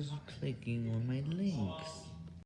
was clicking on my links.